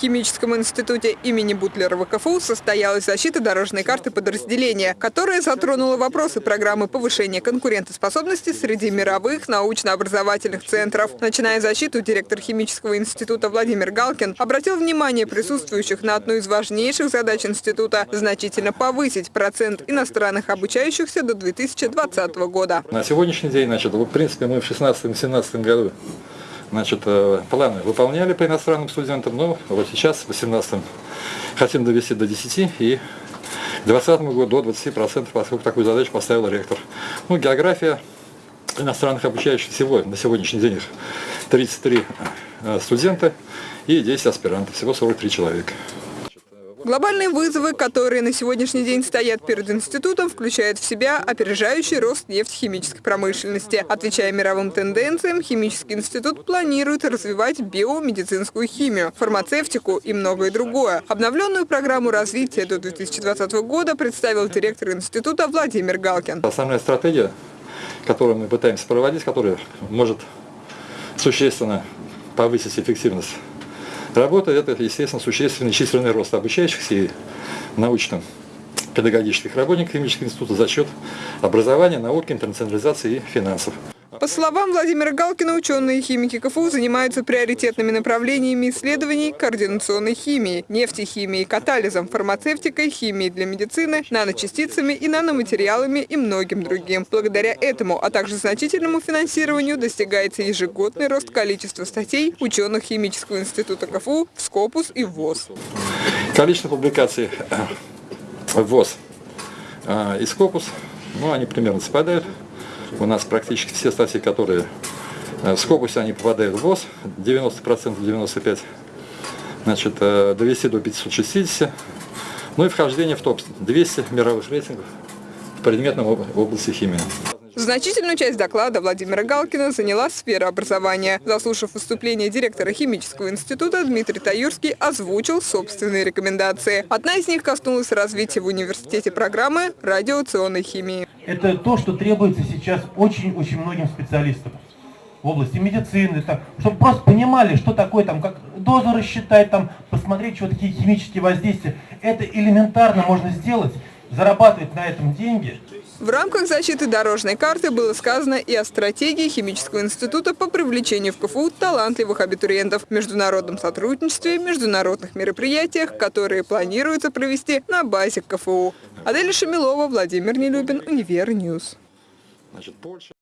химическом институте имени Бутлерова КФУ состоялась защита дорожной карты подразделения, которая затронула вопросы программы повышения конкурентоспособности среди мировых научно-образовательных центров. Начиная защиту, директор химического института Владимир Галкин обратил внимание присутствующих на одну из важнейших задач института – значительно повысить процент иностранных обучающихся до 2020 года. На сегодняшний день, значит, в принципе, мы в 2016-2017 году значит, э, планы выполняли по иностранным студентам, но вот сейчас, в 2018 хотим довести до 10 и к 2020 году до 20%, поскольку такую задачу поставил ректор. Ну, география иностранных обучающих всего на сегодняшний день их 33 э, студента и 10 аспирантов, всего 43 человека. Глобальные вызовы, которые на сегодняшний день стоят перед институтом, включают в себя опережающий рост нефтехимической промышленности. Отвечая мировым тенденциям, химический институт планирует развивать биомедицинскую химию, фармацевтику и многое другое. Обновленную программу развития до 2020 года представил директор института Владимир Галкин. Основная стратегия, которую мы пытаемся проводить, которая может существенно повысить эффективность Работа – это, естественно, существенный численный рост обучающихся и научно-педагогических работников химического института за счет образования, науки, интернационализации и финансов. По словам Владимира Галкина, ученые химики КФУ занимаются приоритетными направлениями исследований координационной химии, нефтехимией, катализом, фармацевтикой, химией для медицины, наночастицами и наноматериалами и многим другим. Благодаря этому, а также значительному финансированию достигается ежегодный рост количества статей ученых Химического института КФУ в Скопус и ВОЗ. Количество публикаций в ВОЗ и Скопус, ну, они примерно совпадают. У нас практически все статьи, которые э, в Скопусе, они попадают в ВОЗ, 90%, 95%, значит, э, довести до 560, ну и вхождение в топ-200 мировых рейтингов в предметном области химии. Значительную часть доклада Владимира Галкина заняла сфера образования. Заслушав выступление директора химического института, Дмитрий Таюрский озвучил собственные рекомендации. Одна из них коснулась развития в университете программы радиационной химии. Это то, что требуется сейчас очень-очень многим специалистам в области медицины, так, чтобы просто понимали, что такое, там, как дозу рассчитать, там, посмотреть, что такие химические воздействия. Это элементарно можно сделать, зарабатывать на этом деньги. В рамках защиты дорожной карты было сказано и о стратегии Химического института по привлечению в КФУ талантливых абитуриентов, международном сотрудничестве, международных мероприятиях, которые планируется провести на базе КФУ. Аделя Шамилова, Владимир Нелюбин, Univer News. Значит, Польша...